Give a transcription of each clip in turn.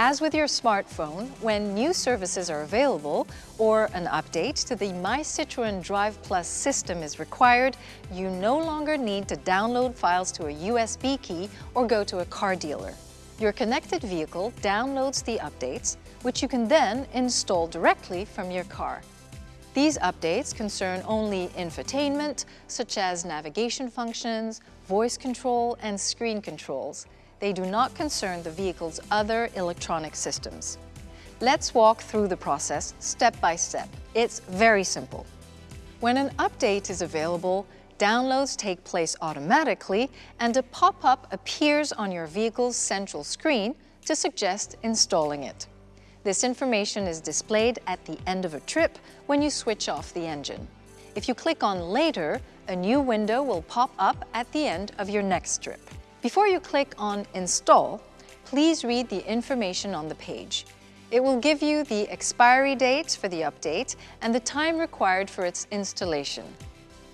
As with your smartphone, when new services are available or an update to the My Citroën Drive Plus system is required, you no longer need to download files to a USB key or go to a car dealer. Your connected vehicle downloads the updates, which you can then install directly from your car. These updates concern only infotainment, such as navigation functions, voice control, and screen controls, they do not concern the vehicle's other electronic systems. Let's walk through the process step by step. It's very simple. When an update is available, downloads take place automatically and a pop-up appears on your vehicle's central screen to suggest installing it. This information is displayed at the end of a trip when you switch off the engine. If you click on Later, a new window will pop up at the end of your next trip. Before you click on Install, please read the information on the page. It will give you the expiry date for the update and the time required for its installation.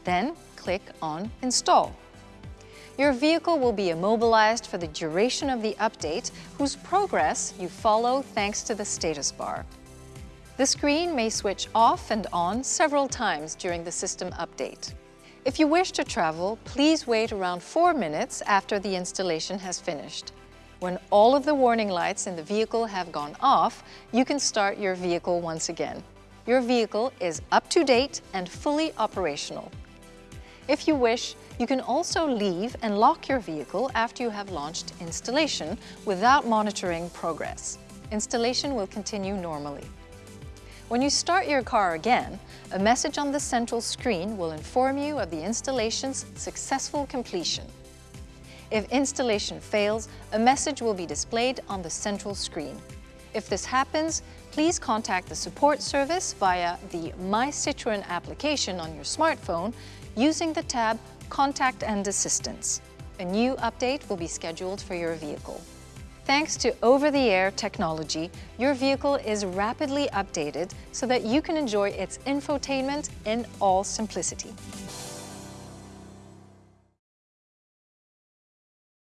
Then click on Install. Your vehicle will be immobilized for the duration of the update whose progress you follow thanks to the status bar. The screen may switch off and on several times during the system update. If you wish to travel, please wait around four minutes after the installation has finished. When all of the warning lights in the vehicle have gone off, you can start your vehicle once again. Your vehicle is up to date and fully operational. If you wish, you can also leave and lock your vehicle after you have launched installation without monitoring progress. Installation will continue normally. When you start your car again, a message on the central screen will inform you of the installation's successful completion. If installation fails, a message will be displayed on the central screen. If this happens, please contact the support service via the My Citroën application on your smartphone using the tab Contact and Assistance. A new update will be scheduled for your vehicle. Thanks to over-the-air technology, your vehicle is rapidly updated so that you can enjoy its infotainment in all simplicity.